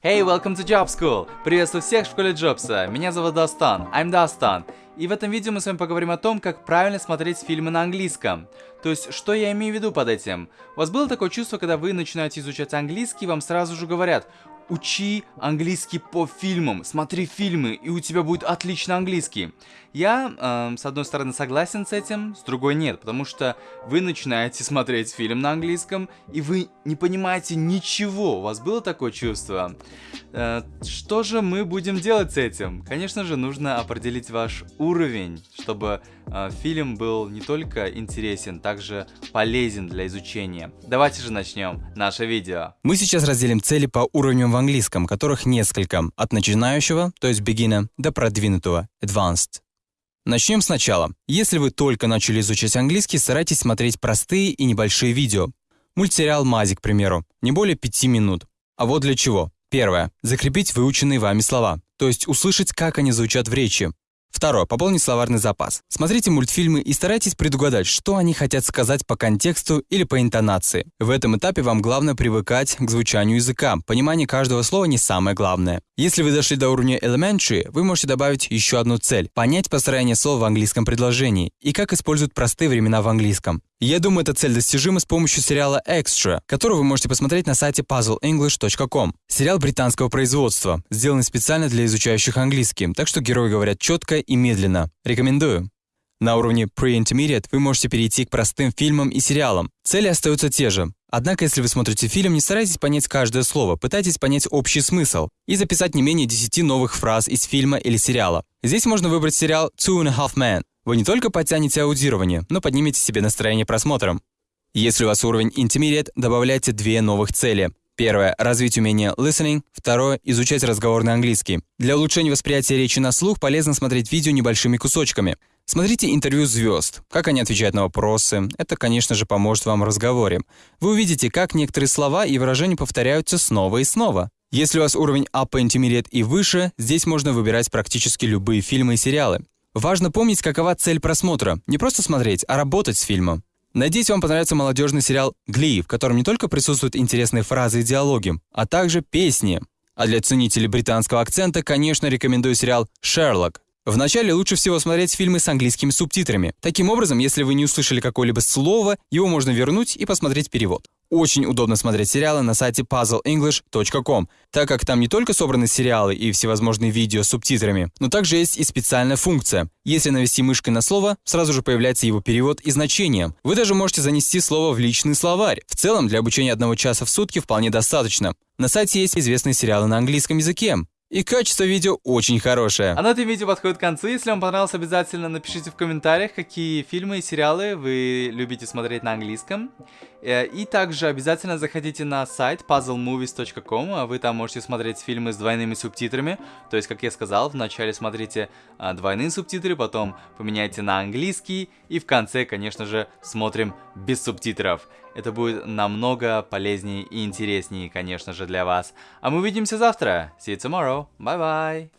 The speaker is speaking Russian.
Hey, welcome to Job School! Приветствую всех в школе Джобса. Меня зовут Дастан. I'm Дастан. И в этом видео мы с вами поговорим о том, как правильно смотреть фильмы на английском. То есть, что я имею в виду под этим? У вас было такое чувство, когда вы начинаете изучать английский, вам сразу же говорят, учи английский по фильмам, смотри фильмы, и у тебя будет отлично английский. Я, э, с одной стороны, согласен с этим, с другой нет, потому что вы начинаете смотреть фильм на английском, и вы не понимаете ничего. У вас было такое чувство? Э, что же мы будем делать с этим? Конечно же, нужно определить ваш уровень, чтобы э, фильм был не только интересен, также полезен для изучения. Давайте же начнем наше видео. Мы сейчас разделим цели по уровням английском, которых несколько, от начинающего, то есть beginner, до продвинутого, advanced. Начнем сначала. Если вы только начали изучать английский, старайтесь смотреть простые и небольшие видео. Мультсериал «Мазик», к примеру, не более 5 минут. А вот для чего. Первое. Закрепить выученные вами слова, то есть услышать, как они звучат в речи. Второе. Пополнить словарный запас. Смотрите мультфильмы и старайтесь предугадать, что они хотят сказать по контексту или по интонации. В этом этапе вам главное привыкать к звучанию языка. Понимание каждого слова не самое главное. Если вы дошли до уровня elementary, вы можете добавить еще одну цель – понять построение слов в английском предложении и как используют простые времена в английском. Я думаю, эта цель достижима с помощью сериала Extra, который вы можете посмотреть на сайте puzzleenglish.com. Сериал британского производства, сделанный специально для изучающих английский, так что герои говорят четко и медленно. Рекомендую. На уровне Pre-Intermediate вы можете перейти к простым фильмам и сериалам. Цели остаются те же. Однако, если вы смотрите фильм, не старайтесь понять каждое слово, пытайтесь понять общий смысл и записать не менее 10 новых фраз из фильма или сериала. Здесь можно выбрать сериал Two and a Half Men, вы не только подтянете аудирование, но поднимете себе настроение просмотром. Если у вас уровень Intermediate, добавляйте две новых цели. Первое – развить умение listening. Второе – изучать разговорный английский. Для улучшения восприятия речи на слух полезно смотреть видео небольшими кусочками. Смотрите интервью звезд, как они отвечают на вопросы. Это, конечно же, поможет вам в разговоре. Вы увидите, как некоторые слова и выражения повторяются снова и снова. Если у вас уровень Upper Intermediate и выше, здесь можно выбирать практически любые фильмы и сериалы. Важно помнить, какова цель просмотра. Не просто смотреть, а работать с фильмом. Надеюсь, вам понравится молодежный сериал «Гли», в котором не только присутствуют интересные фразы и диалоги, а также песни. А для ценителей британского акцента, конечно, рекомендую сериал «Шерлок». Вначале лучше всего смотреть фильмы с английскими субтитрами. Таким образом, если вы не услышали какое-либо слово, его можно вернуть и посмотреть перевод. Очень удобно смотреть сериалы на сайте puzzleenglish.com, так как там не только собраны сериалы и всевозможные видео с субтитрами, но также есть и специальная функция. Если навести мышкой на слово, сразу же появляется его перевод и значение. Вы даже можете занести слово в личный словарь. В целом, для обучения одного часа в сутки вполне достаточно. На сайте есть известные сериалы на английском языке. И качество видео очень хорошее. А на этом видео подходит к концу. Если вам понравилось, обязательно напишите в комментариях, какие фильмы и сериалы вы любите смотреть на английском. Э, и также обязательно заходите на сайт puzzlemovies.com, вы там можете смотреть фильмы с двойными субтитрами. То есть, как я сказал, вначале смотрите а, двойные субтитры, потом поменяйте на английский, и в конце, конечно же, смотрим без субтитров. Это будет намного полезнее и интереснее, конечно же, для вас. А мы увидимся завтра. See you tomorrow. Bye-bye.